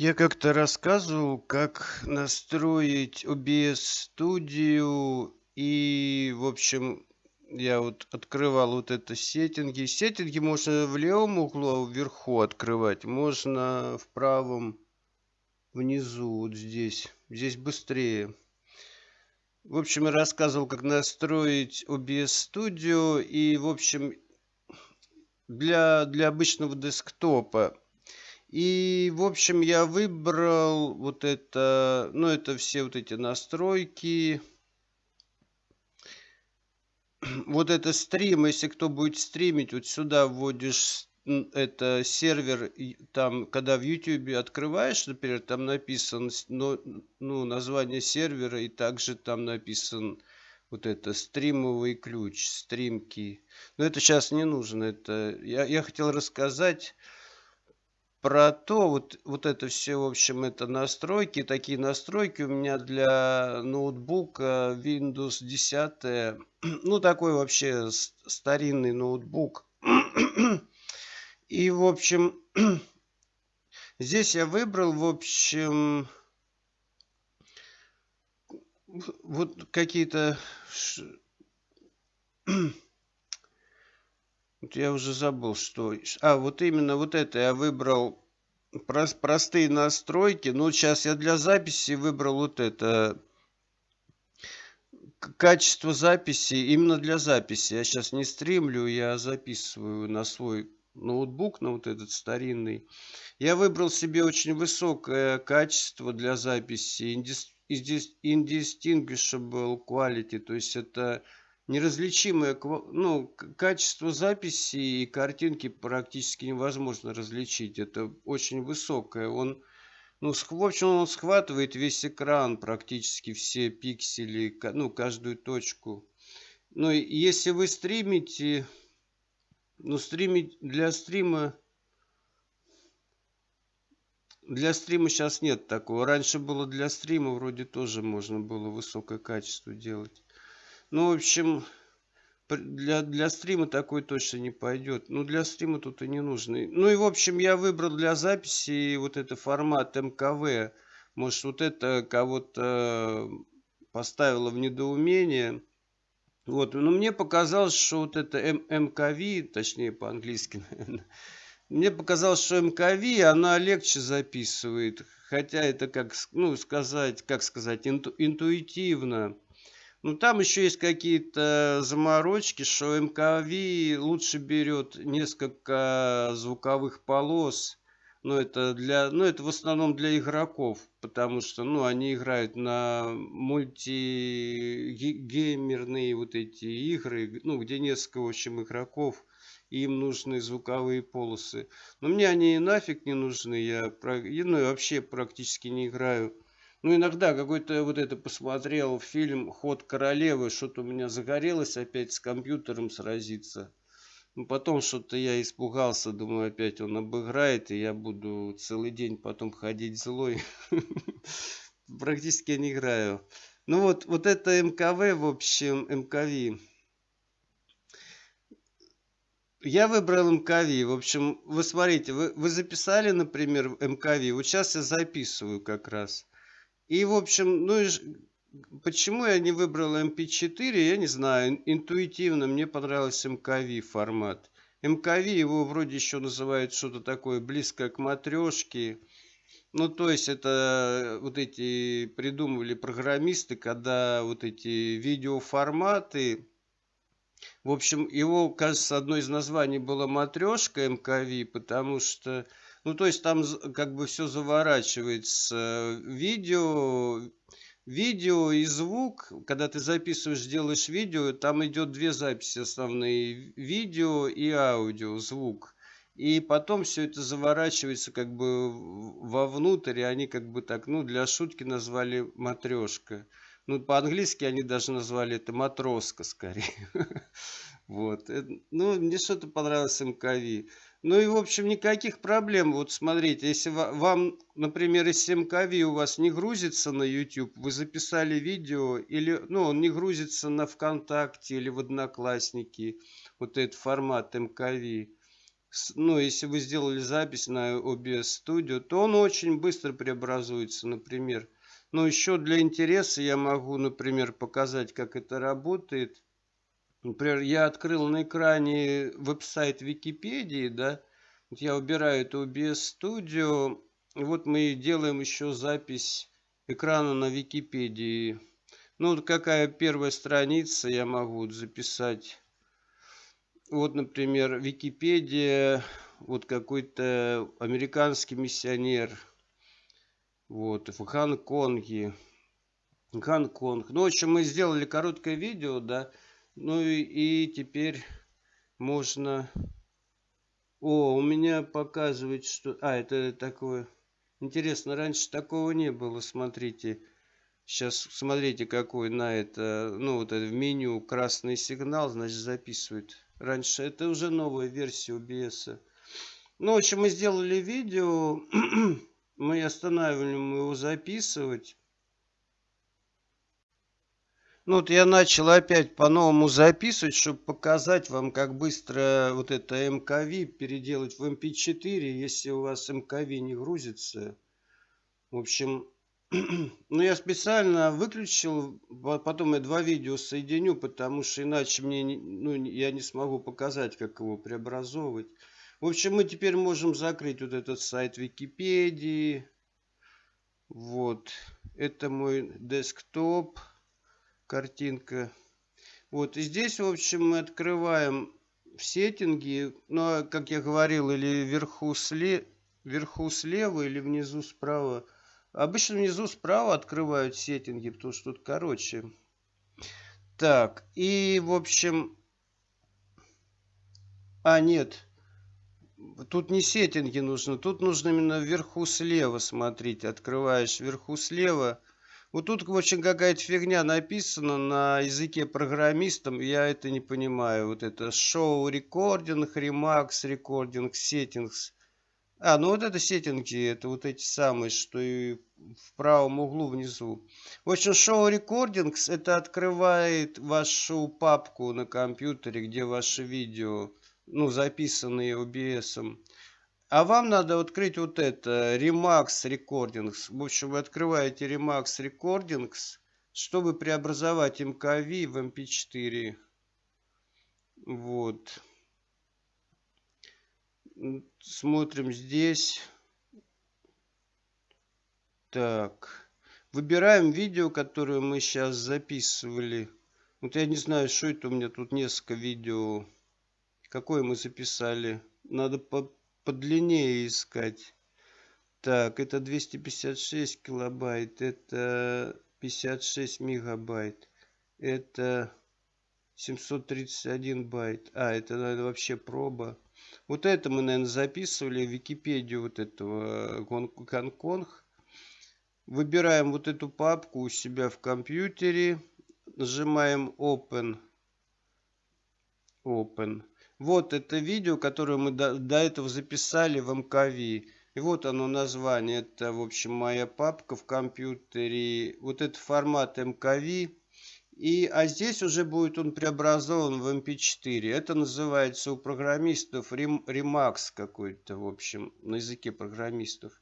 Я как-то рассказывал, как настроить OBS Studio и, в общем, я вот открывал вот это сеттинги. Сеттинги можно в левом углу вверху открывать, можно в правом внизу, вот здесь. Здесь быстрее. В общем, я рассказывал, как настроить OBS Studio и, в общем, для, для обычного десктопа и, в общем, я выбрал вот это, ну, это все вот эти настройки. Вот это стрим, если кто будет стримить, вот сюда вводишь это сервер, там, когда в YouTube открываешь, например, там написан ну, ну, название сервера, и также там написан вот это стримовый ключ, стримки. Но это сейчас не нужно. Это я, я хотел рассказать про то, вот, вот это все, в общем, это настройки, такие настройки у меня для ноутбука Windows 10, ну, такой вообще старинный ноутбук. И, в общем, здесь я выбрал, в общем, вот какие-то вот я уже забыл, что... А, вот именно вот это я выбрал простые настройки. Ну, сейчас я для записи выбрал вот это. Качество записи именно для записи. Я сейчас не стримлю, я записываю на свой ноутбук, на вот этот старинный. Я выбрал себе очень высокое качество для записи. Indistinguishable quality. То есть это неразличимое ну, качество записи и картинки практически невозможно различить. Это очень высокое. Он, ну, в общем, он схватывает весь экран, практически все пиксели, ну, каждую точку. Но если вы стримите, ну, стримить для стрима, для стрима сейчас нет такого. Раньше было для стрима, вроде тоже можно было высокое качество делать. Ну, в общем, для, для стрима такой точно не пойдет. Ну, для стрима тут и не нужно. Ну, и, в общем, я выбрал для записи вот это формат МКВ. Может, вот это кого-то поставило в недоумение. Вот, но мне показалось, что вот это М МКВ, точнее по-английски, наверное, мне показалось, что МКВ, она легче записывает. Хотя это, как, ну, сказать, как сказать, инту, интуитивно. Ну, там еще есть какие-то заморочки, что МКВ лучше берет несколько звуковых полос. Но ну, это для, ну, это в основном для игроков, потому что, ну, они играют на мультигеймерные вот эти игры, ну, где несколько, в общем, игроков, им нужны звуковые полосы. Но мне они нафиг не нужны, я, ну, вообще практически не играю ну, иногда какой-то вот это посмотрел фильм «Ход королевы», что-то у меня загорелось опять с компьютером сразиться. Ну, потом что-то я испугался, думаю, опять он обыграет, и я буду целый день потом ходить злой. Практически не играю. Ну вот, вот это МКВ, в общем, МКВ. Я выбрал МКВ. В общем, вы смотрите, вы, вы записали, например, МКВ. Вот сейчас я записываю как раз. И, в общем, ну, почему я не выбрал MP4, я не знаю. Интуитивно мне понравился MKV формат. MKV его вроде еще называют что-то такое близкое к матрешке. Ну, то есть это вот эти придумывали программисты, когда вот эти видеоформаты, в общем, его, кажется, одно из названий было матрешка МКВ, потому что ну, то есть там как бы все заворачивается. Видео, видео и звук, когда ты записываешь, делаешь видео, там идет две записи основные. Видео и аудио, звук. И потом все это заворачивается как бы вовнутрь, и они как бы так, ну, для шутки назвали матрешка. Ну, по-английски они даже назвали это матроска скорее. Вот. Э, ну, мне что-то понравилось МКВ. Ну и, в общем, никаких проблем. Вот смотрите, если вам, например, из МКВ у вас не грузится на YouTube, вы записали видео, или, ну, он не грузится на ВКонтакте или в Одноклассники, вот этот формат МКВ, ну, если вы сделали запись на OBS Studio, то он очень быстро преобразуется, например. Но еще для интереса я могу, например, показать, как это работает. Например, я открыл на экране веб-сайт Википедии, да, вот я убираю это OBS Studio, и вот мы делаем еще запись экрана на Википедии. Ну, вот какая первая страница я могу записать. Вот, например, Википедия, вот какой-то американский миссионер, вот, в Гонконге. Гонконг. Ну, в общем, мы сделали короткое видео, да, ну и, и теперь можно... О, у меня показывает, что... А, это такое... Интересно, раньше такого не было, смотрите. Сейчас смотрите, какой на это, ну вот это в меню красный сигнал, значит записывает. Раньше это уже новая версия OBS. Ну, в общем, мы сделали видео, мы останавливаем его записывать. Ну вот я начал опять по-новому записывать, чтобы показать вам, как быстро вот это MKV переделать в MP4, если у вас MKV не грузится. В общем, ну я специально выключил, потом я два видео соединю, потому что иначе мне, ну, я не смогу показать, как его преобразовывать. В общем, мы теперь можем закрыть вот этот сайт Википедии. Вот, это мой десктоп картинка. Вот, и здесь, в общем, мы открываем в сеттинги, а, как я говорил, или вверху, сле... вверху слева, или внизу справа. Обычно внизу справа открывают сеттинги, потому что тут короче. Так, и, в общем... А, нет. Тут не сеттинги нужно, тут нужно именно вверху слева смотреть. Открываешь вверху слева вот тут очень какая-то фигня написана на языке программистам, я это не понимаю. Вот это шоу рекординг, ремакс рекординг, settings. А, ну вот это сеттинги, это вот эти самые, что и в правом углу внизу. В общем, шоу рекордингс это открывает вашу папку на компьютере, где ваши видео, ну, записанные OBS. А вам надо открыть вот это, Remax Recordings. В общем, вы открываете Remax Recordings, чтобы преобразовать MKV в MP4. Вот. Смотрим здесь. Так. Выбираем видео, которое мы сейчас записывали. Вот я не знаю, что это у меня тут несколько видео. Какое мы записали. Надо по подлиннее искать. Так, это 256 килобайт, это 56 мегабайт, это 731 байт. А, это, наверное, вообще проба. Вот это мы, наверное, записывали в Википедию вот этого Гонконг. Выбираем вот эту папку у себя в компьютере. Нажимаем Open. Open. Вот это видео, которое мы до, до этого записали в МКВ. И вот оно название. Это, в общем, моя папка в компьютере. Вот это формат МКВ. И, а здесь уже будет он преобразован в MP4. Это называется у программистов Remax какой-то, в общем, на языке программистов.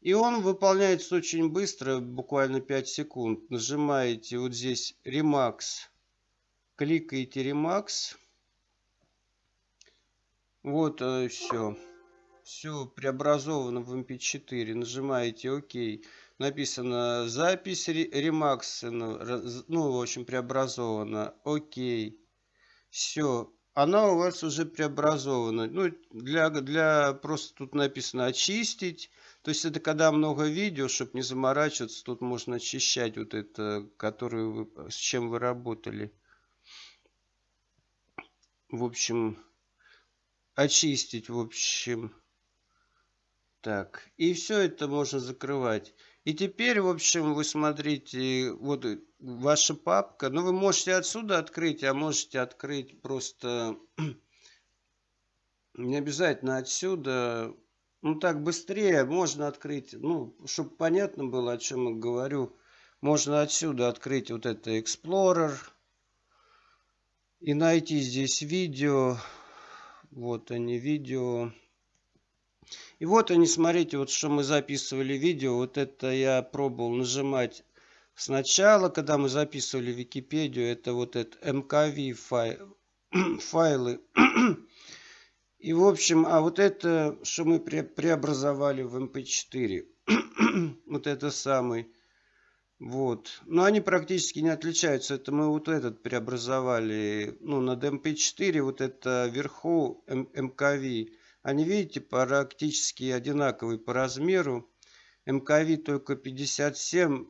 И он выполняется очень быстро, буквально 5 секунд. Нажимаете вот здесь Remax, кликаете Remax. Вот э, все. Все преобразовано в MP4. Эм Нажимаете ОК. Написано запись ремакс. Ну, в общем, преобразована. ОК. Все. Она у вас уже преобразована. Ну, для, для просто тут написано очистить. То есть это когда много видео, чтобы не заморачиваться, тут можно очищать вот это, которое вы, с чем вы работали. В общем, очистить, в общем. Так, и все это можно закрывать. И теперь, в общем, вы смотрите, вот ваша папка. Ну, вы можете отсюда открыть, а можете открыть просто... Не обязательно отсюда. Ну, так быстрее можно открыть. Ну, чтобы понятно было, о чем я говорю. Можно отсюда открыть вот это Explorer. И найти здесь видео Вот они, видео. И вот они, смотрите, вот что мы записывали видео. Вот это я пробовал нажимать сначала, когда мы записывали Википедию. Это вот это MKV фай, файлы. И в общем, а вот это, что мы пре преобразовали в MP4. вот это самый. Вот. Но они практически не отличаются. Это мы вот этот преобразовали. Ну, над MP4 вот это вверху MKV. Они, видите, практически одинаковые по размеру. МКВ только 57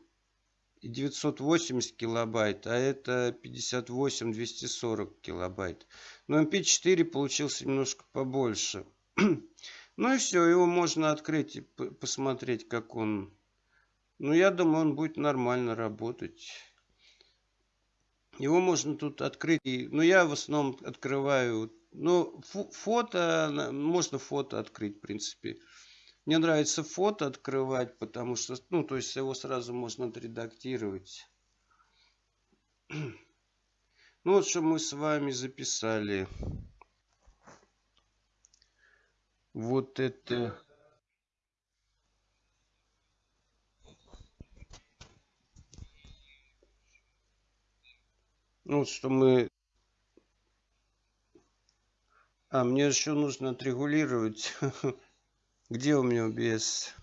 и 980 килобайт, а это 58 240 килобайт. Но MP4 получился немножко побольше. ну и все, его можно открыть и посмотреть, как он... Ну, я думаю, он будет нормально работать. Его можно тут открыть. Но я в основном открываю ну, фото, можно фото открыть, в принципе. Мне нравится фото открывать, потому что, ну, то есть его сразу можно отредактировать. Ну, вот что мы с вами записали. Вот это... Ну, что мы а, мне еще нужно отрегулировать. Где у меня OBS?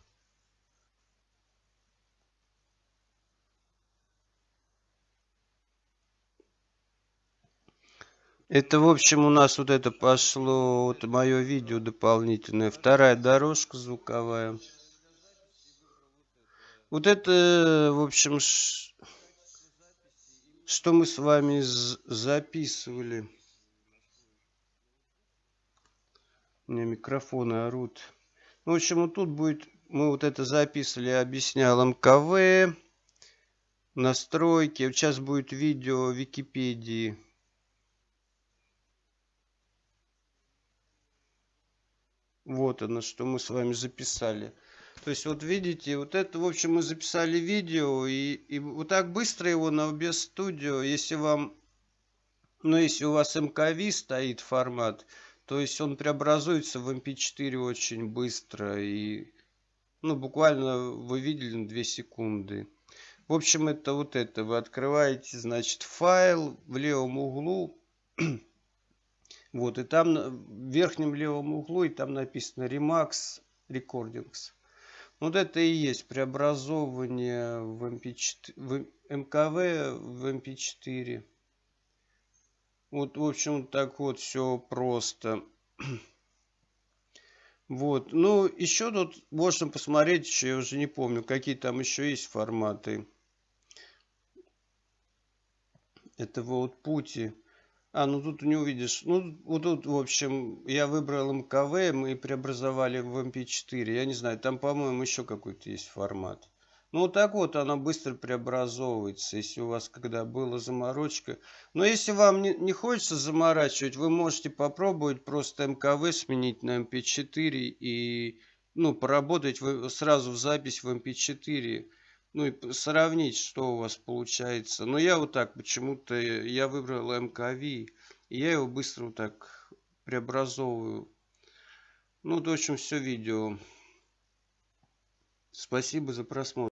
Это, в общем, у нас вот это пошло, вот мое видео дополнительное. Вторая дорожка звуковая. Вот это, в общем, что мы с вами записывали. У меня микрофоны орут. Ну, в общем, вот тут будет... Мы вот это записывали, объяснял МКВ. Настройки. Сейчас будет видео Википедии. Вот оно, что мы с вами записали. То есть, вот видите, вот это, в общем, мы записали видео. И, и вот так быстро его на OBS Studio, если вам... Ну, если у вас МКВ стоит формат, то есть он преобразуется в MP4 очень быстро и ну буквально вы видели на 2 секунды. В общем это вот это. Вы открываете значит файл в левом углу. вот и там в верхнем левом углу и там написано Remax Recordings. Вот это и есть преобразование в, MP4, в МКВ в MP4. Вот, в общем, так вот все просто. Вот, ну, еще тут можно посмотреть, еще я уже не помню, какие там еще есть форматы. Это вот пути. А, ну тут не увидишь. Ну, вот тут, в общем, я выбрал МКВ, мы преобразовали в MP4. Я не знаю, там, по-моему, еще какой-то есть формат. Ну, вот так вот она быстро преобразовывается, если у вас когда была заморочка. Но если вам не, не хочется заморачивать, вы можете попробовать просто МКВ сменить на MP4 и ну, поработать сразу в запись в MP4. Ну и сравнить, что у вас получается. Но я вот так почему-то, я выбрал МКВ, и я его быстро вот так преобразовываю. Ну, в общем, все видео. Спасибо за просмотр.